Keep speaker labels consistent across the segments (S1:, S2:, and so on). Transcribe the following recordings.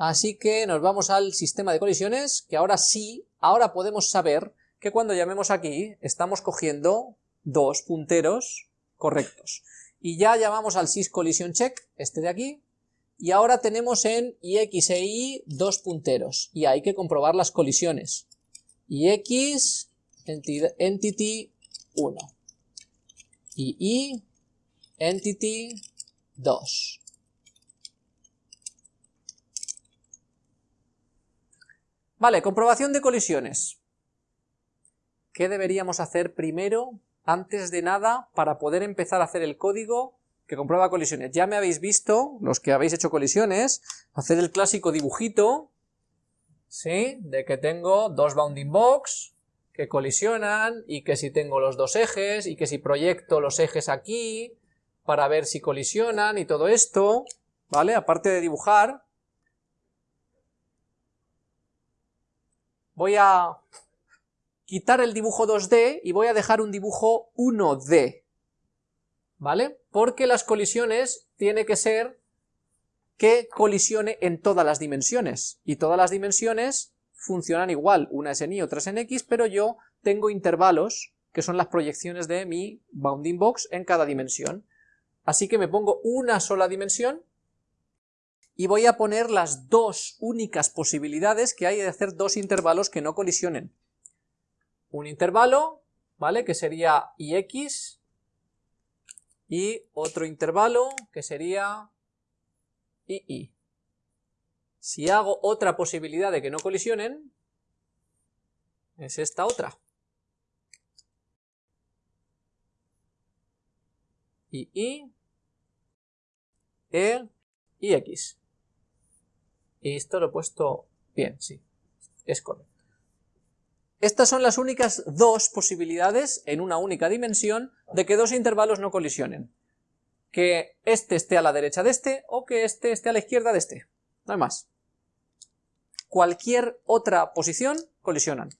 S1: Así que nos vamos al sistema de colisiones, que ahora sí, ahora podemos saber que cuando llamemos aquí, estamos cogiendo dos punteros correctos. Y ya llamamos al sysCollisionCheck, este de aquí, y ahora tenemos en ix e y dos punteros, y hay que comprobar las colisiones. ix, entity 1, y y, entity 2. Vale, comprobación de colisiones. ¿Qué deberíamos hacer primero, antes de nada, para poder empezar a hacer el código que comprueba colisiones? Ya me habéis visto, los que habéis hecho colisiones, hacer el clásico dibujito, ¿sí? De que tengo dos bounding box que colisionan, y que si tengo los dos ejes, y que si proyecto los ejes aquí, para ver si colisionan, y todo esto, ¿vale? Aparte de dibujar, voy a quitar el dibujo 2D y voy a dejar un dibujo 1D, ¿vale? Porque las colisiones tiene que ser que colisione en todas las dimensiones, y todas las dimensiones funcionan igual, una es en Y, otra es en X, pero yo tengo intervalos, que son las proyecciones de mi bounding box en cada dimensión. Así que me pongo una sola dimensión, y voy a poner las dos únicas posibilidades que hay de hacer dos intervalos que no colisionen. Un intervalo, ¿vale? Que sería ix, y otro intervalo que sería ii. Si hago otra posibilidad de que no colisionen, es esta otra. ii, e y. Y esto lo he puesto bien, sí, es correcto. Estas son las únicas dos posibilidades en una única dimensión de que dos intervalos no colisionen. Que este esté a la derecha de este o que este esté a la izquierda de este. No hay más. Cualquier otra posición colisionan.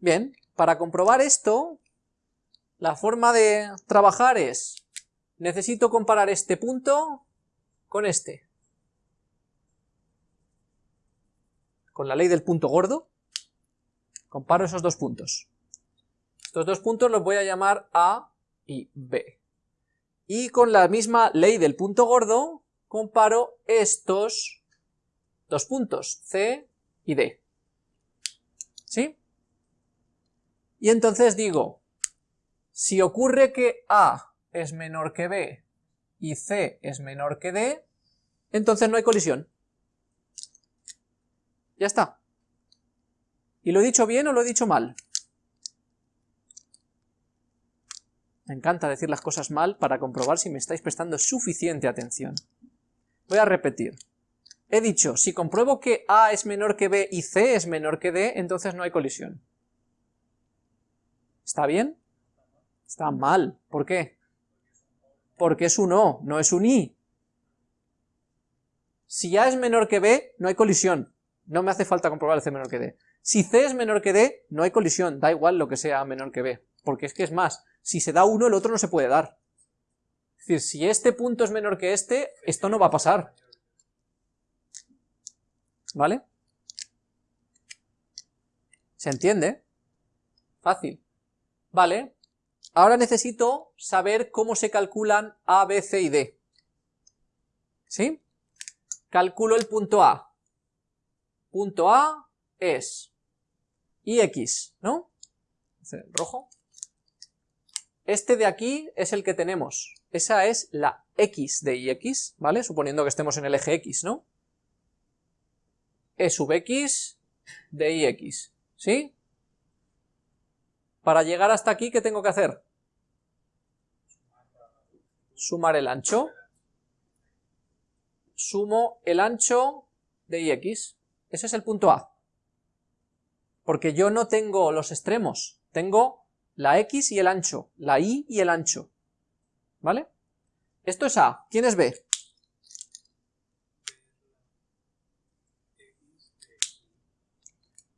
S1: Bien, para comprobar esto, la forma de trabajar es, necesito comparar este punto con este. Con la ley del punto gordo, comparo esos dos puntos. Estos dos puntos los voy a llamar A y B. Y con la misma ley del punto gordo, comparo estos dos puntos, C y D. ¿Sí? Y entonces digo, si ocurre que A es menor que B y C es menor que D, entonces no hay colisión. Ya está. ¿Y lo he dicho bien o lo he dicho mal? Me encanta decir las cosas mal para comprobar si me estáis prestando suficiente atención. Voy a repetir. He dicho, si compruebo que A es menor que B y C es menor que D, entonces no hay colisión. ¿Está bien? Está mal. ¿Por qué? Porque es un O, no es un I. Si A es menor que B, no hay colisión. No me hace falta comprobar el C menor que D. Si C es menor que D, no hay colisión, da igual lo que sea A menor que B. Porque es que es más, si se da uno, el otro no se puede dar. Es decir, si este punto es menor que este, esto no va a pasar. ¿Vale? ¿Se entiende? Fácil. Vale, Ahora necesito saber cómo se calculan A, B, C y D. ¿Sí? Calculo el punto A. Punto A es IX, ¿no? Rojo. Este de aquí es el que tenemos. Esa es la X de IX, ¿vale? Suponiendo que estemos en el eje X, ¿no? E sub X de IX, ¿sí? Para llegar hasta aquí, ¿qué tengo que hacer? Sumar el ancho. Sumo el ancho de ix. Ese es el punto A. Porque yo no tengo los extremos, tengo la x y el ancho, la y y el ancho. ¿Vale? Esto es A. ¿Quién es B?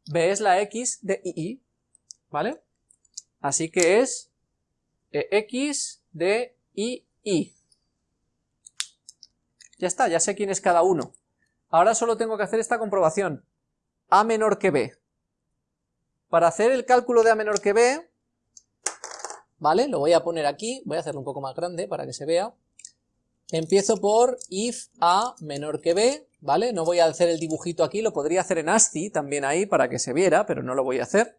S1: B es la x de i, ¿vale? Así que es x de i, i. Ya está, ya sé quién es cada uno. Ahora solo tengo que hacer esta comprobación. A menor que B. Para hacer el cálculo de A menor que B, ¿vale? Lo voy a poner aquí, voy a hacerlo un poco más grande para que se vea. Empiezo por if A menor que B, ¿vale? No voy a hacer el dibujito aquí, lo podría hacer en ASCII también ahí para que se viera, pero no lo voy a hacer,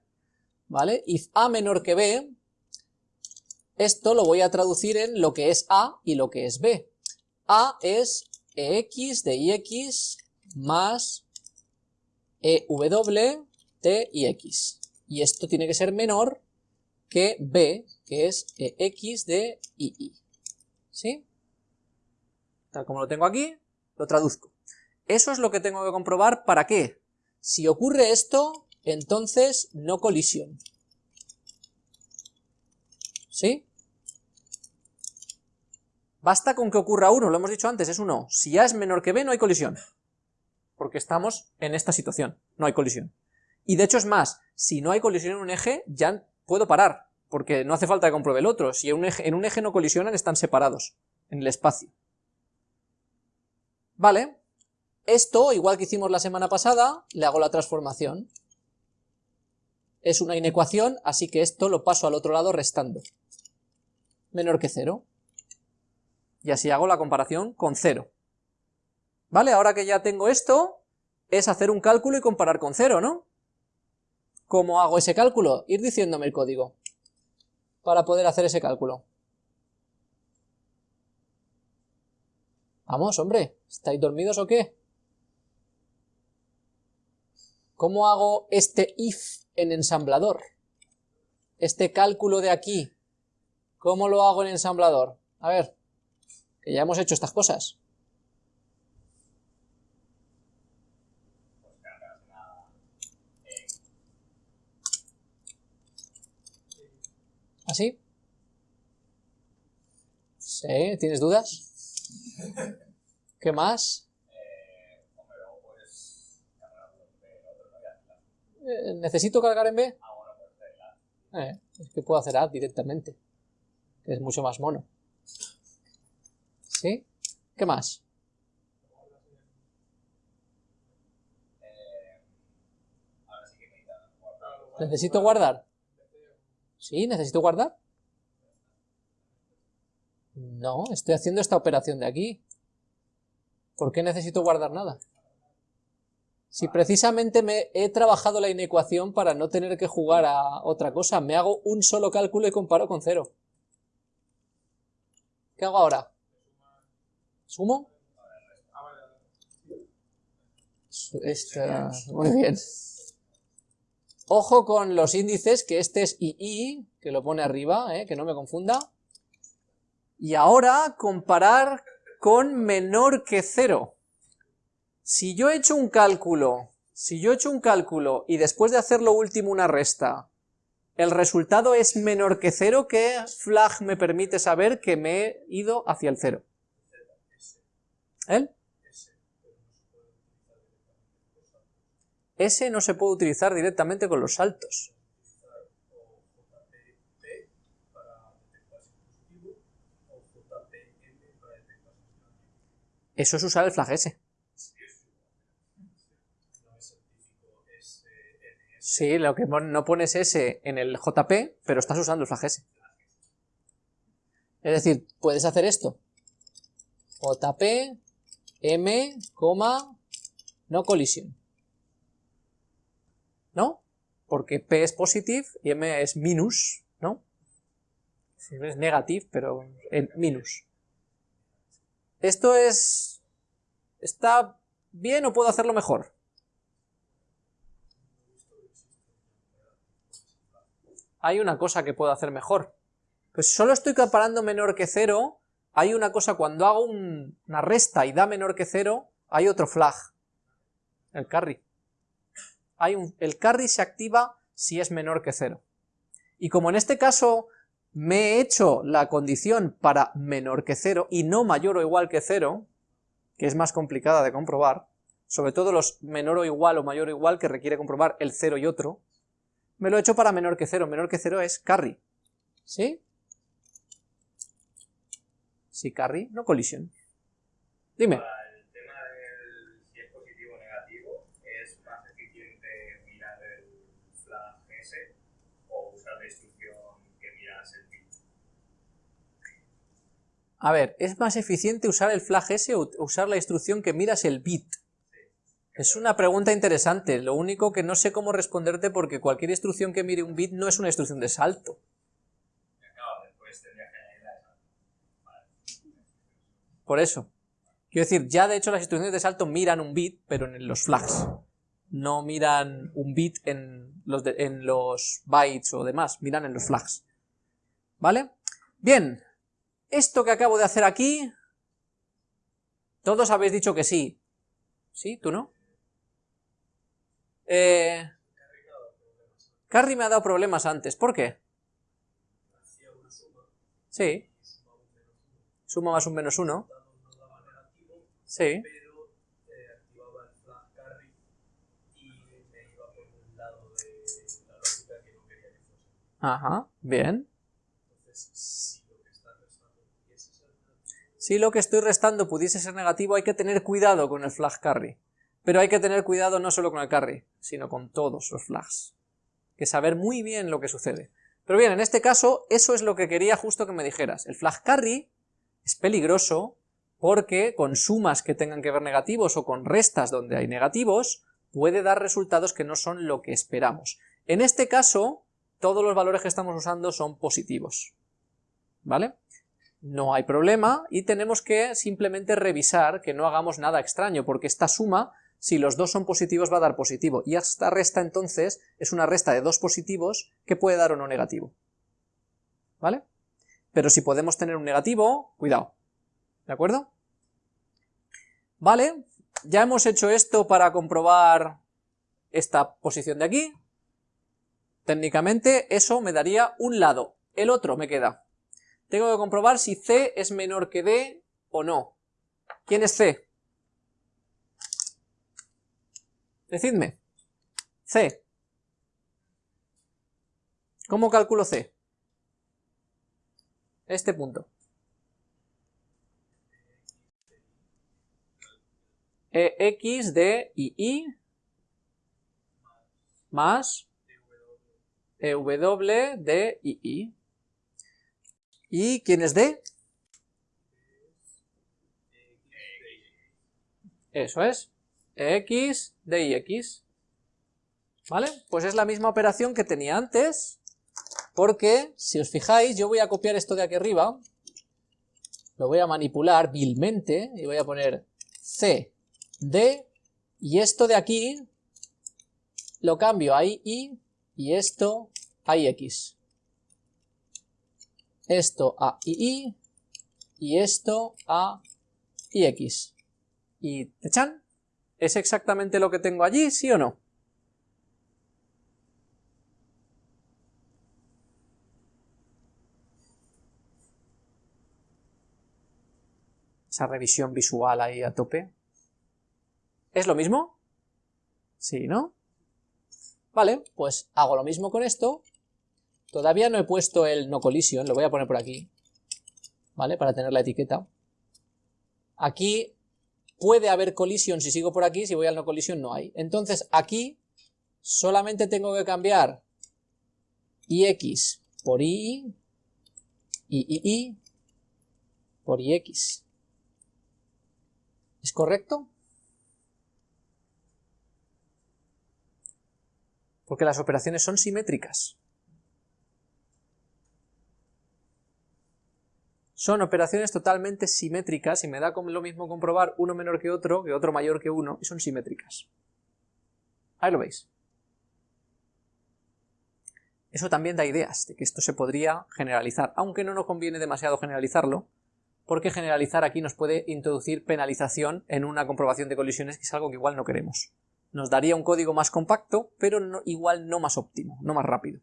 S1: ¿vale? If A menor que B, esto lo voy a traducir en lo que es A y lo que es B. A es EX de IX más EW de IX. Y esto tiene que ser menor que B, que es EX de II. ¿Sí? Tal como lo tengo aquí, lo traduzco. Eso es lo que tengo que comprobar, ¿para qué? Si ocurre esto, entonces no colisión. ¿Sí? Basta con que ocurra uno, lo hemos dicho antes, es uno. Si A es menor que B, no hay colisión. Porque estamos en esta situación, no hay colisión. Y de hecho es más, si no hay colisión en un eje, ya puedo parar, porque no hace falta que compruebe el otro. Si en un eje, en un eje no colisionan, están separados en el espacio. Vale, esto, igual que hicimos la semana pasada, le hago la transformación. Es una inecuación, así que esto lo paso al otro lado restando. Menor que cero y así hago la comparación con 0. ¿Vale? Ahora que ya tengo esto, es hacer un cálculo y comparar con 0, ¿no? ¿Cómo hago ese cálculo? Ir diciéndome el código para poder hacer ese cálculo. Vamos, hombre, ¿estáis dormidos o qué? ¿Cómo hago este if en ensamblador? Este cálculo de aquí, ¿cómo lo hago en ensamblador? A ver, que ya hemos hecho estas cosas. ¿Así? ¿Sí? ¿Tienes dudas? ¿Qué más? Eh, ¿Necesito cargar en B? Eh, es que puedo hacer A directamente, que es mucho más mono. ¿Sí? ¿Qué más? ¿Necesito guardar? ¿Sí? ¿Necesito guardar? No, estoy haciendo esta operación de aquí. ¿Por qué necesito guardar nada? Si precisamente me he trabajado la inecuación para no tener que jugar a otra cosa, me hago un solo cálculo y comparo con cero. ¿Qué hago ahora? ¿Sumo? muy bien. Ojo con los índices, que este es II, que lo pone arriba, eh, que no me confunda. Y ahora comparar con menor que cero. Si yo he hecho un cálculo, si yo he hecho un cálculo y después de hacer lo último una resta, el resultado es menor que cero, ¿qué flag me permite saber que me he ido hacia el cero? ¿El? S no se puede utilizar directamente con los saltos. Eso es usar el flag S. Sí, lo que no pones S en el JP, pero estás usando el flag S. Es decir, puedes hacer esto. JP M, no colisión. ¿No? Porque P es positive y M es minus, ¿no? Es negative, pero en minus. Esto es... ¿Está bien o puedo hacerlo mejor? Hay una cosa que puedo hacer mejor. Pues solo estoy comparando menor que cero hay una cosa, cuando hago una resta y da menor que cero, hay otro flag, el carry. El carry se activa si es menor que cero. Y como en este caso me he hecho la condición para menor que cero y no mayor o igual que cero, que es más complicada de comprobar, sobre todo los menor o igual o mayor o igual que requiere comprobar el cero y otro, me lo he hecho para menor que cero, menor que cero es carry, ¿sí? Si carry, no colisión. Dime.
S2: Para el tema del si es positivo o negativo, ¿es más eficiente mirar el flag S o usar la instrucción que miras el bit?
S1: A ver, ¿es más eficiente usar el flag S o usar la instrucción que miras el bit? Es una pregunta interesante, lo único que no sé cómo responderte porque cualquier instrucción que mire un bit no es una instrucción de salto. Por eso. Quiero decir, ya de hecho las instrucciones de salto miran un bit, pero en los flags. No miran un bit en los, en los bytes o demás, miran en los flags. ¿Vale? Bien, esto que acabo de hacer aquí, todos habéis dicho que sí. ¿Sí? ¿Tú no? Eh, Carrie me ha dado problemas antes, ¿por qué? Sí. Suma más un menos uno. Sí.
S3: carry.
S1: Ajá, bien.
S3: Si lo que
S1: estoy restando pudiese ser negativo, hay que tener cuidado con el flag carry. Pero hay que tener cuidado no solo con el carry, sino con todos los flags. Que saber muy bien lo que sucede. Pero bien, en este caso, eso es lo que quería justo que me dijeras. El flag carry es peligroso porque con sumas que tengan que ver negativos o con restas donde hay negativos, puede dar resultados que no son lo que esperamos. En este caso, todos los valores que estamos usando son positivos. ¿Vale? no hay problema y tenemos que simplemente revisar que no hagamos nada extraño, porque esta suma, si los dos son positivos, va a dar positivo, y esta resta entonces es una resta de dos positivos que puede dar o no negativo. ¿Vale? Pero si podemos tener un negativo, cuidado. ¿De acuerdo? Vale, ya hemos hecho esto para comprobar esta posición de aquí. Técnicamente eso me daría un lado, el otro me queda. Tengo que comprobar si C es menor que D o no. ¿Quién es C? Decidme. C. ¿Cómo calculo C? Este punto. E, X, D y I más E, W, D y I. ¿Y quién es D? Eso es. X, D y X. ¿Vale? Pues es la misma operación que tenía antes, porque, si os fijáis, yo voy a copiar esto de aquí arriba, lo voy a manipular vilmente, y voy a poner C, D, y esto de aquí lo cambio a I, y esto a X esto a II y esto a IX. Y ¡tachan! ¿Es exactamente lo que tengo allí, sí o no? Esa revisión visual ahí a tope. ¿Es lo mismo? Sí, ¿no? Vale, pues hago lo mismo con esto, Todavía no he puesto el no collision, lo voy a poner por aquí, ¿vale? Para tener la etiqueta. Aquí puede haber collision si sigo por aquí, si voy al no collision no hay. Entonces aquí solamente tengo que cambiar ix por ii y ii por ix. ¿Es correcto? Porque las operaciones son simétricas. Son operaciones totalmente simétricas y me da lo mismo comprobar uno menor que otro, que otro mayor que uno, y son simétricas. Ahí lo veis. Eso también da ideas de que esto se podría generalizar, aunque no nos conviene demasiado generalizarlo, porque generalizar aquí nos puede introducir penalización en una comprobación de colisiones, que es algo que igual no queremos. Nos daría un código más compacto, pero no- igual no más óptimo, no más rápido.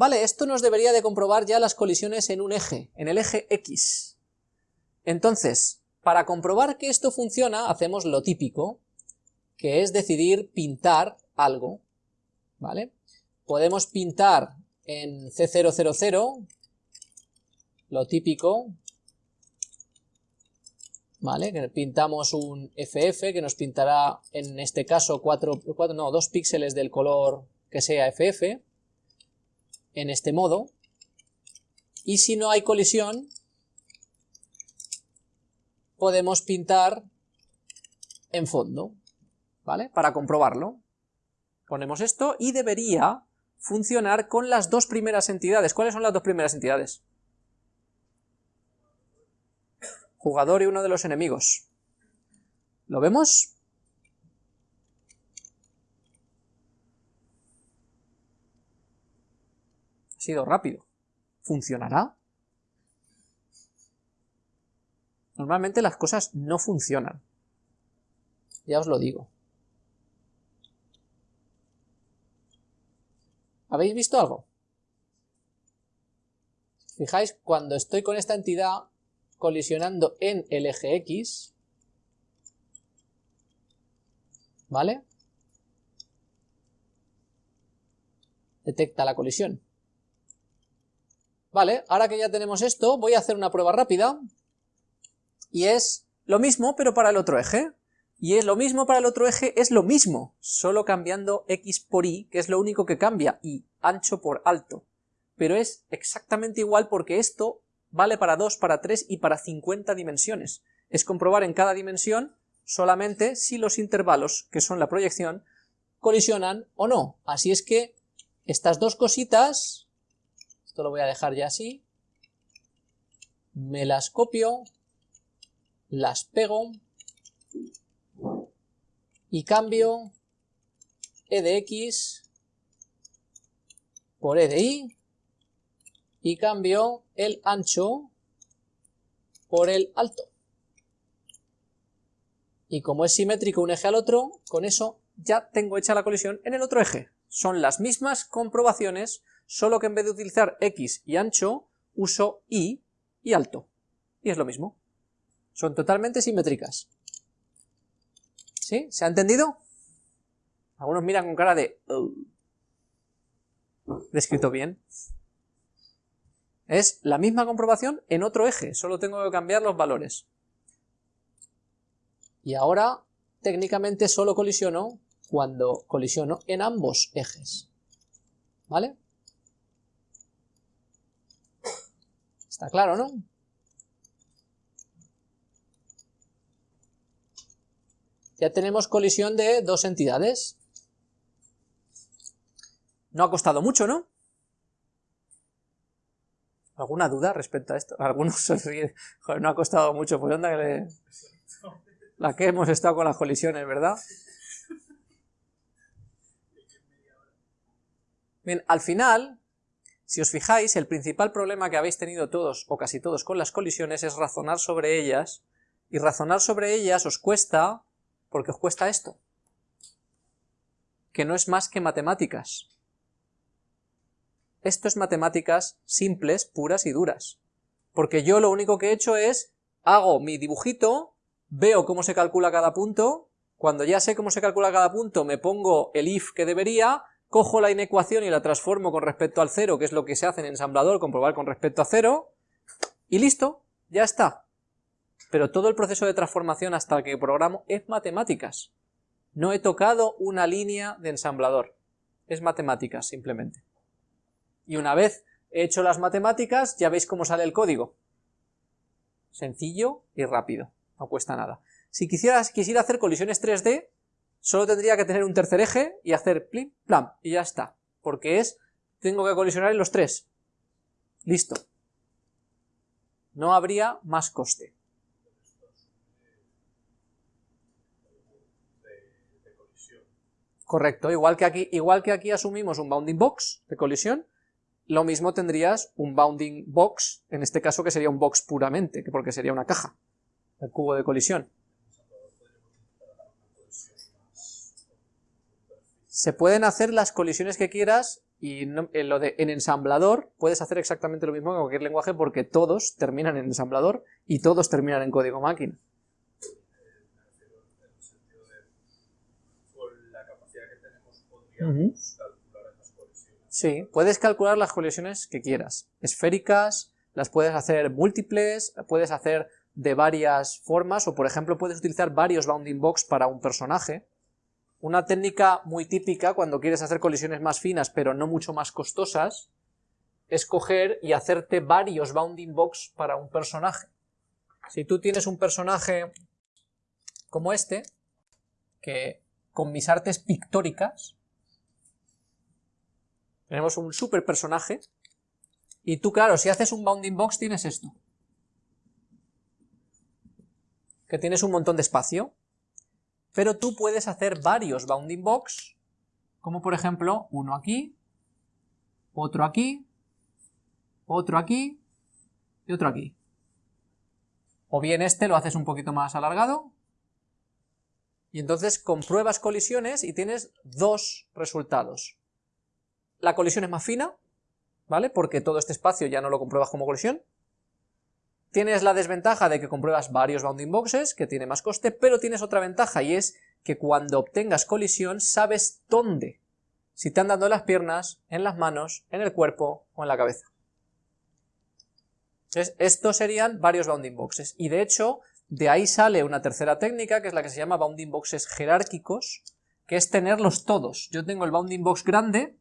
S1: Vale, esto nos debería de comprobar ya las colisiones en un eje, en el eje X. Entonces, para comprobar que esto funciona, hacemos lo típico, que es decidir pintar algo, ¿vale? Podemos pintar en C000, lo típico, ¿vale? Que pintamos un FF que nos pintará en este caso 4, no, 2 píxeles del color que sea FF en este modo y si no hay colisión podemos pintar en fondo, ¿vale? Para comprobarlo. Ponemos esto y debería funcionar con las dos primeras entidades. ¿Cuáles son las dos primeras entidades? Jugador y uno de los enemigos. ¿Lo vemos? Ha sido rápido. ¿Funcionará? Normalmente las cosas no funcionan. Ya os lo digo. ¿Habéis visto algo? Fijáis, cuando estoy con esta entidad colisionando en el eje X, ¿vale? Detecta la colisión. Vale, ahora que ya tenemos esto, voy a hacer una prueba rápida, y es lo mismo, pero para el otro eje. Y es lo mismo para el otro eje, es lo mismo, solo cambiando x por y, que es lo único que cambia, y ancho por alto. Pero es exactamente igual porque esto vale para 2, para 3 y para 50 dimensiones. Es comprobar en cada dimensión solamente si los intervalos, que son la proyección, colisionan o no. Así es que estas dos cositas, lo voy a dejar ya así, me las copio, las pego y cambio e de x por e de y y cambio el ancho por el alto. Y como es simétrico un eje al otro, con eso ya tengo hecha la colisión en el otro eje. Son las mismas comprobaciones, solo que en vez de utilizar x y ancho, uso y y alto. Y es lo mismo. Son totalmente simétricas. ¿Sí? ¿Se ha entendido? Algunos miran con cara de... Oh". ¿Descrito bien? Es la misma comprobación en otro eje, solo tengo que cambiar los valores. Y ahora, técnicamente solo colisiono cuando colisiono en ambos ejes. ¿Vale? Está claro, ¿no? Ya tenemos colisión de dos entidades. No ha costado mucho, ¿no? ¿Alguna duda respecto a esto? Algunos no ha costado mucho, pues onda que le... La que hemos estado con las colisiones, ¿verdad? Bien, al final, si os fijáis, el principal problema que habéis tenido todos, o casi todos, con las colisiones es razonar sobre ellas, y razonar sobre ellas os cuesta, porque os cuesta esto, que no es más que matemáticas. Esto es matemáticas simples, puras y duras. Porque yo lo único que he hecho es, hago mi dibujito, veo cómo se calcula cada punto, cuando ya sé cómo se calcula cada punto me pongo el if que debería, cojo la inecuación y la transformo con respecto al cero, que es lo que se hace en ensamblador, comprobar con respecto a cero, y listo, ya está. Pero todo el proceso de transformación hasta que programo es matemáticas. No he tocado una línea de ensamblador, es matemáticas simplemente y una vez he hecho las matemáticas ya veis cómo sale el código. Sencillo y rápido, no cuesta nada. Si quisiera, quisiera hacer colisiones 3D, solo tendría que tener un tercer eje y hacer plim, plam, y ya está. Porque es, tengo que colisionar en los tres. Listo. No habría más coste. Correcto, igual que aquí, igual que aquí asumimos un bounding box de colisión, lo mismo tendrías un bounding box, en este caso que sería un box puramente, que porque sería una caja, el cubo de colisión. Se pueden hacer las colisiones que quieras y en, lo de, en ensamblador puedes hacer exactamente lo mismo que cualquier lenguaje porque todos terminan en ensamblador y todos terminan en código máquina. Sí, puedes calcular las colisiones que quieras, esféricas, las puedes hacer múltiples, puedes hacer de varias formas, o por ejemplo puedes utilizar varios bounding box para un personaje. Una técnica muy típica cuando quieres hacer colisiones más finas pero no mucho más costosas, es coger y hacerte varios bounding box para un personaje. Si tú tienes un personaje como este, que con mis artes pictóricas, tenemos un super personaje, y tú, claro, si haces un bounding box tienes esto. Que tienes un montón de espacio. Pero tú puedes hacer varios bounding box, como por ejemplo, uno aquí, otro aquí, otro aquí y otro aquí. O bien este lo haces un poquito más alargado, y entonces compruebas colisiones y tienes dos resultados. La colisión es más fina, ¿vale? Porque todo este espacio ya no lo compruebas como colisión. Tienes la desventaja de que compruebas varios bounding boxes, que tiene más coste, pero tienes otra ventaja y es que cuando obtengas colisión sabes dónde. Si te han dado en las piernas, en las manos, en el cuerpo o en la cabeza. Entonces, estos serían varios bounding boxes. Y de hecho, de ahí sale una tercera técnica, que es la que se llama bounding boxes jerárquicos, que es tenerlos todos. Yo tengo el bounding box grande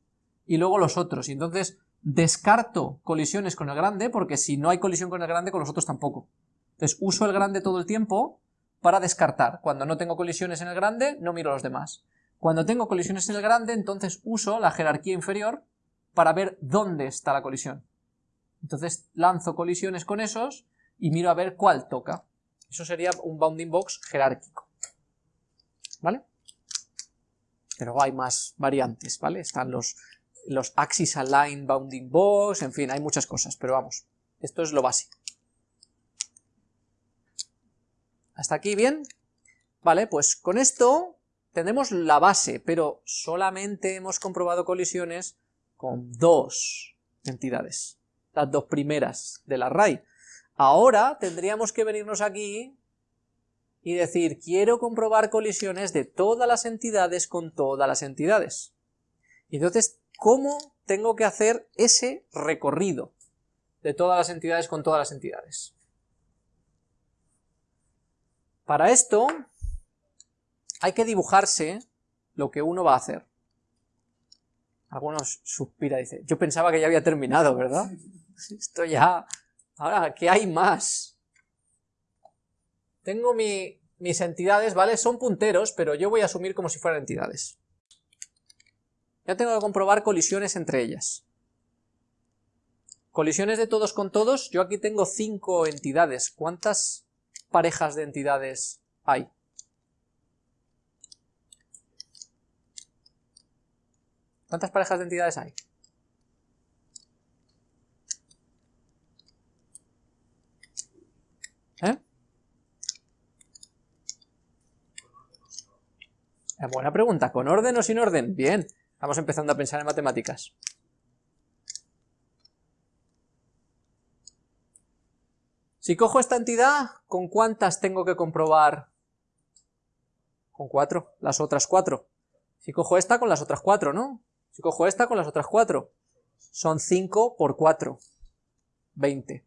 S1: y luego los otros, y entonces descarto colisiones con el grande, porque si no hay colisión con el grande, con los otros tampoco. Entonces uso el grande todo el tiempo para descartar. Cuando no tengo colisiones en el grande, no miro los demás. Cuando tengo colisiones en el grande, entonces uso la jerarquía inferior para ver dónde está la colisión. Entonces lanzo colisiones con esos y miro a ver cuál toca. Eso sería un bounding box jerárquico. ¿Vale? Pero hay más variantes, ¿vale? Están los, los axis align bounding box, en fin, hay muchas cosas, pero vamos, esto es lo básico. ¿Hasta aquí bien? Vale, pues con esto tenemos la base, pero solamente hemos comprobado colisiones con dos entidades, las dos primeras del array. Ahora tendríamos que venirnos aquí y decir, quiero comprobar colisiones de todas las entidades con todas las entidades. Y entonces, ¿cómo tengo que hacer ese recorrido de todas las entidades con todas las entidades? Para esto, hay que dibujarse lo que uno va a hacer. Algunos suspira y dice, yo pensaba que ya había terminado, ¿verdad? Esto ya Ahora, ¿qué hay más? Tengo mis entidades, ¿vale? Son punteros, pero yo voy a asumir como si fueran entidades. Ya tengo que comprobar colisiones entre ellas. Colisiones de todos con todos, yo aquí tengo cinco entidades. ¿Cuántas parejas de entidades hay? ¿Cuántas parejas de entidades hay? ¿Eh? Buena pregunta, ¿con orden o sin orden? Bien, vamos empezando a pensar en matemáticas. Si cojo esta entidad, ¿con cuántas tengo que comprobar? Con cuatro, las otras cuatro. Si cojo esta, con las otras cuatro, ¿no? Si cojo esta, con las otras cuatro. Son 5 por 4. 20.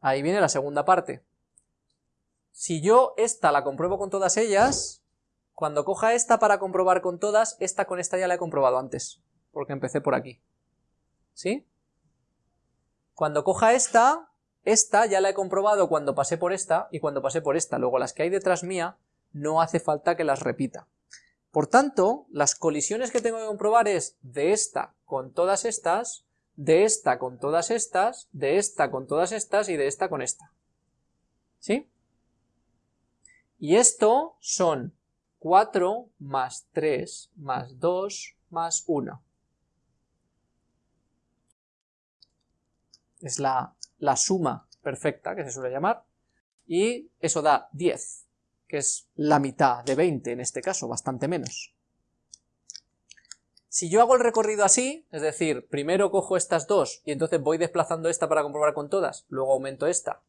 S1: Ahí viene la segunda parte. Si yo esta la compruebo con todas ellas, cuando coja esta para comprobar con todas, esta con esta ya la he comprobado antes, porque empecé por aquí. ¿Sí? Cuando coja esta, esta ya la he comprobado cuando pasé por esta y cuando pasé por esta. Luego las que hay detrás mía no hace falta que las repita. Por tanto, las colisiones que tengo que comprobar es de esta con todas estas de esta con todas estas, de esta con todas estas y de esta con esta. ¿Sí? Y esto son 4 más 3 más 2 más 1. Es la, la suma perfecta que se suele llamar. Y eso da 10, que es la mitad de 20 en este caso, bastante menos. Si yo hago el recorrido así, es decir, primero cojo estas dos y entonces voy desplazando esta para comprobar con todas, luego aumento esta,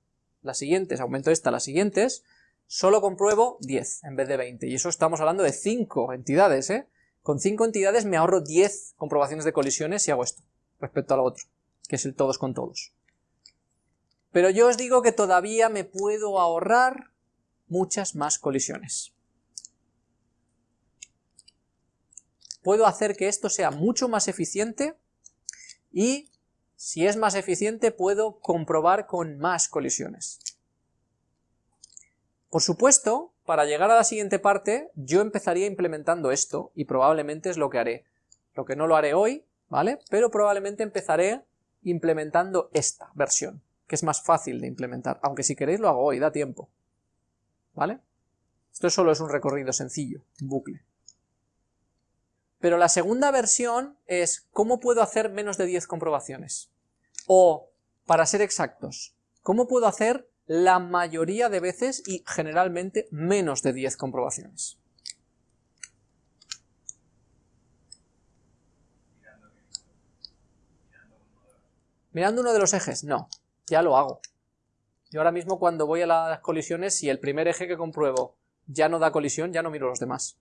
S1: las siguientes, aumento esta, las siguientes, solo compruebo 10 en vez de 20, y eso estamos hablando de 5 entidades, ¿eh? Con 5 entidades me ahorro 10 comprobaciones de colisiones si hago esto, respecto al otro, que es el todos con todos. Pero yo os digo que todavía me puedo ahorrar muchas más colisiones. Puedo hacer que esto sea mucho más eficiente y si es más eficiente puedo comprobar con más colisiones. Por supuesto, para llegar a la siguiente parte, yo empezaría implementando esto, y probablemente es lo que haré. Lo que no lo haré hoy, ¿vale? Pero probablemente empezaré implementando esta versión, que es más fácil de implementar, aunque si queréis lo hago hoy, da tiempo. ¿Vale? Esto solo es un recorrido sencillo, un bucle. Pero la segunda versión es cómo puedo hacer menos de 10 comprobaciones. O, para ser exactos, cómo puedo hacer la mayoría de veces y generalmente menos de 10 comprobaciones. Mirando uno de los ejes, no, ya lo hago. Yo ahora mismo cuando voy a las colisiones, si el primer eje que compruebo ya no da colisión, ya no miro los demás.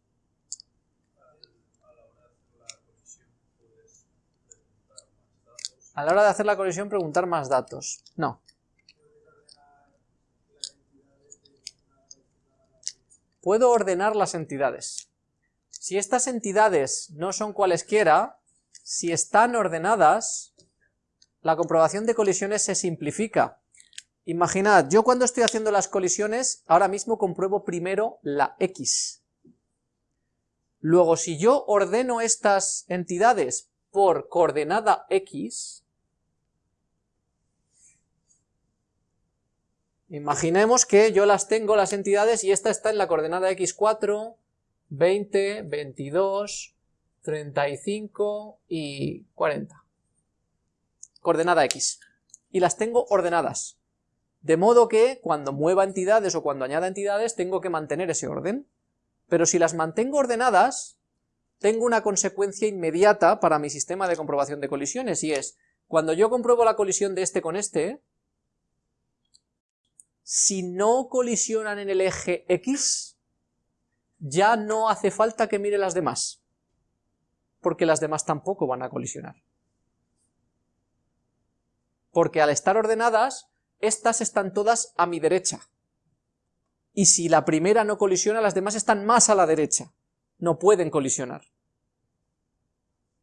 S1: A la hora de hacer la colisión preguntar más datos. No. Puedo ordenar las entidades. Si estas entidades no son cualesquiera, si están ordenadas, la comprobación de colisiones se simplifica. Imaginad, yo cuando estoy haciendo las colisiones, ahora mismo compruebo primero la X. Luego, si yo ordeno estas entidades por coordenada X, Imaginemos que yo las tengo, las entidades, y esta está en la coordenada x4, 20, 22, 35 y 40. Coordenada x. Y las tengo ordenadas. De modo que cuando mueva entidades o cuando añada entidades tengo que mantener ese orden. Pero si las mantengo ordenadas, tengo una consecuencia inmediata para mi sistema de comprobación de colisiones, y es, cuando yo compruebo la colisión de este con este, si no colisionan en el eje X, ya no hace falta que mire las demás, porque las demás tampoco van a colisionar. Porque al estar ordenadas, estas están todas a mi derecha. Y si la primera no colisiona, las demás están más a la derecha. No pueden colisionar.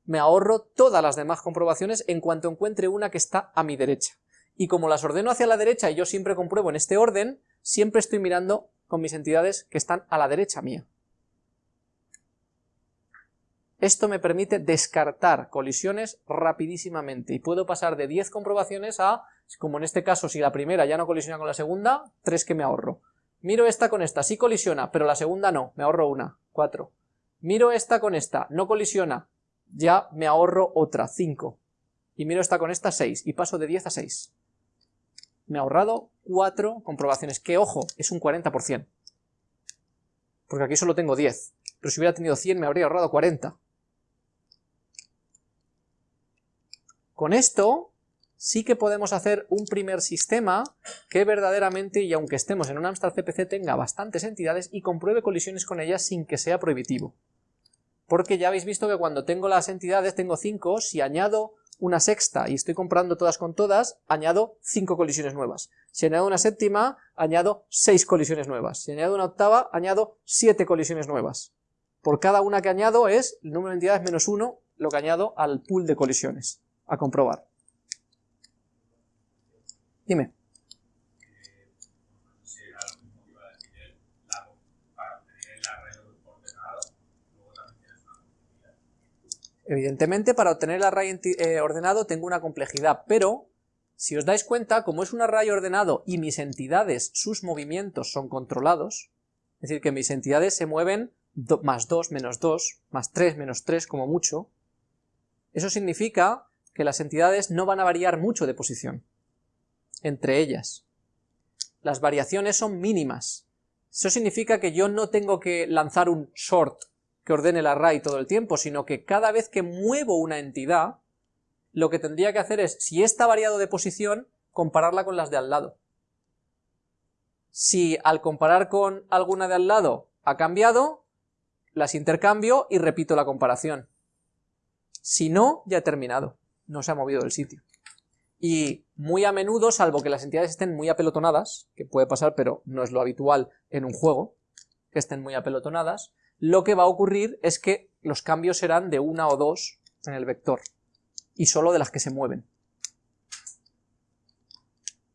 S1: Me ahorro todas las demás comprobaciones en cuanto encuentre una que está a mi derecha y como las ordeno hacia la derecha y yo siempre compruebo en este orden, siempre estoy mirando con mis entidades que están a la derecha mía. Esto me permite descartar colisiones rapidísimamente y puedo pasar de 10 comprobaciones a, como en este caso si la primera ya no colisiona con la segunda, 3 que me ahorro. Miro esta con esta, sí colisiona, pero la segunda no, me ahorro una, 4. Miro esta con esta, no colisiona, ya me ahorro otra, 5. Y miro esta con esta, 6, y paso de 10 a 6 me ha ahorrado 4 comprobaciones, que ojo, es un 40%. Porque aquí solo tengo 10, pero si hubiera tenido 100 me habría ahorrado 40. Con esto sí que podemos hacer un primer sistema que verdaderamente, y aunque estemos en un Amstrad CPC, tenga bastantes entidades y compruebe colisiones con ellas sin que sea prohibitivo. Porque ya habéis visto que cuando tengo las entidades, tengo 5, si añado una sexta y estoy comprando todas con todas, añado 5 colisiones nuevas. Si añado una séptima, añado 6 colisiones nuevas. Si añado una octava, añado 7 colisiones nuevas. Por cada una que añado es el número de entidades menos 1 lo que añado al pool de colisiones. A comprobar. Dime. Evidentemente para obtener el array eh, ordenado tengo una complejidad, pero si os dais cuenta, como es un array ordenado y mis entidades, sus movimientos son controlados, es decir, que mis entidades se mueven más 2, menos 2, más 3, menos 3 como mucho, eso significa que las entidades no van a variar mucho de posición entre ellas. Las variaciones son mínimas. Eso significa que yo no tengo que lanzar un short que ordene el array todo el tiempo, sino que cada vez que muevo una entidad, lo que tendría que hacer es, si está variado de posición, compararla con las de al lado. Si al comparar con alguna de al lado ha cambiado, las intercambio y repito la comparación. Si no, ya he terminado, no se ha movido del sitio. y muy a menudo, salvo que las entidades estén muy apelotonadas, que puede pasar pero no es lo habitual en un juego, que estén muy apelotonadas, lo que va a ocurrir es que los cambios serán de una o dos en el vector, y solo de las que se mueven.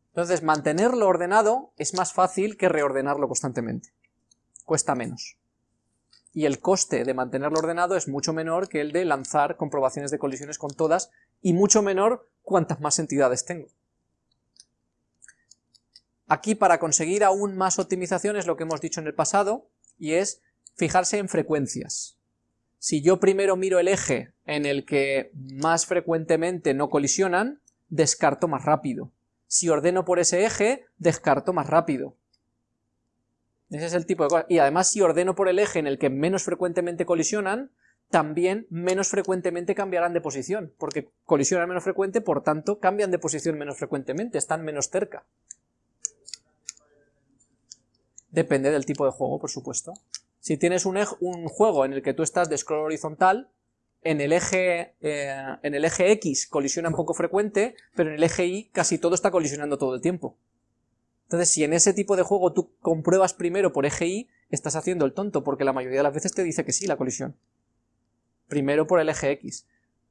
S1: Entonces, mantenerlo ordenado es más fácil que reordenarlo constantemente. Cuesta menos. Y el coste de mantenerlo ordenado es mucho menor que el de lanzar comprobaciones de colisiones con todas, y mucho menor cuantas más entidades tengo. Aquí para conseguir aún más optimización es lo que hemos dicho en el pasado, y es fijarse en frecuencias. Si yo primero miro el eje en el que más frecuentemente no colisionan, descarto más rápido. Si ordeno por ese eje, descarto más rápido. Ese es el tipo de cosa. Y además si ordeno por el eje en el que menos frecuentemente colisionan, también menos frecuentemente cambiarán de posición, porque colisionan menos frecuente, por tanto cambian de posición menos frecuentemente, están menos cerca. Depende del tipo de juego, por supuesto. Si tienes un, juego en el que tú estás de scroll horizontal, en el, eje, eh, en el eje X colisiona un poco frecuente, pero en el eje Y casi todo está colisionando todo el tiempo. Entonces, si en ese tipo de juego tú compruebas primero por eje Y, estás haciendo el tonto, porque la mayoría de las veces te dice que sí la colisión. Primero por el eje X.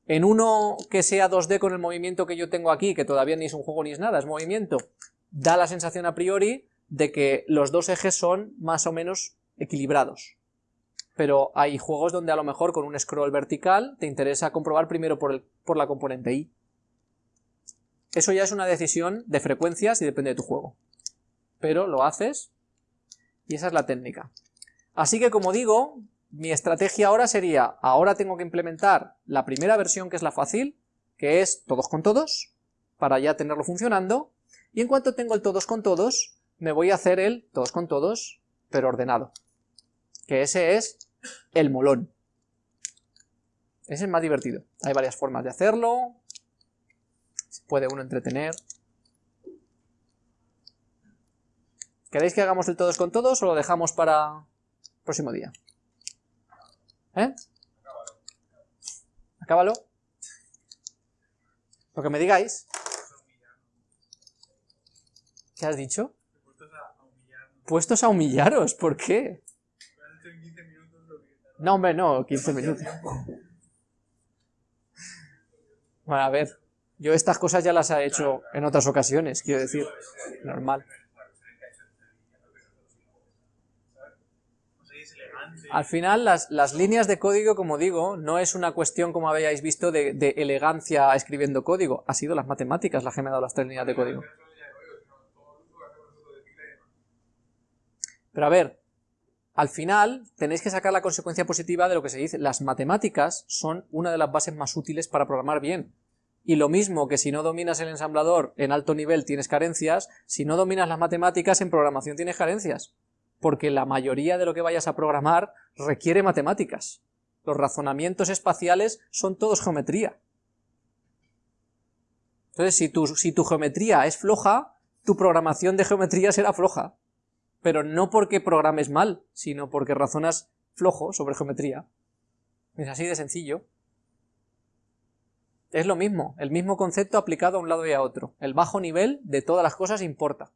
S1: En uno que sea 2D con el movimiento que yo tengo aquí, que todavía ni es un juego ni es nada, es movimiento, da la sensación a priori de que los dos ejes son más o menos equilibrados. Pero hay juegos donde a lo mejor con un scroll vertical te interesa comprobar primero por, el, por la componente Y. Eso ya es una decisión de frecuencias y depende de tu juego. Pero lo haces y esa es la técnica. Así que como digo, mi estrategia ahora sería, ahora tengo que implementar la primera versión que es la fácil, que es todos con todos, para ya tenerlo funcionando, y en cuanto tengo el todos con todos, me voy a hacer el todos con todos, pero ordenado que ese es el molón. Ese es más divertido. Hay varias formas de hacerlo, se puede uno entretener. ¿Queréis que hagamos el todos con todos o lo dejamos para el próximo día? ¿Eh? Acábalo. Lo que me digáis. ¿Qué has dicho? Puestos a humillaros, ¿por qué? No, hombre, no, 15 minutos. Bueno, a ver, yo estas cosas ya las he hecho en otras ocasiones, quiero decir, normal. Al final, las, las, líneas de código, como digo, no es una cuestión, como habéis visto, de, de, elegancia escribiendo código. Ha sido las matemáticas las que me han dado las tres líneas de código. Pero a ver, al final tenéis que sacar la consecuencia positiva de lo que se dice, las matemáticas son una de las bases más útiles para programar bien. Y lo mismo que si no dominas el ensamblador en alto nivel tienes carencias, si no dominas las matemáticas en programación tienes carencias. Porque la mayoría de lo que vayas a programar requiere matemáticas. Los razonamientos espaciales son todos geometría. Entonces, si tu, si tu geometría es floja, tu programación de geometría será floja pero no porque programes mal, sino porque razonas flojo sobre geometría. Es así de sencillo. Es lo mismo, el mismo concepto aplicado a un lado y a otro. El bajo nivel de todas las cosas importa.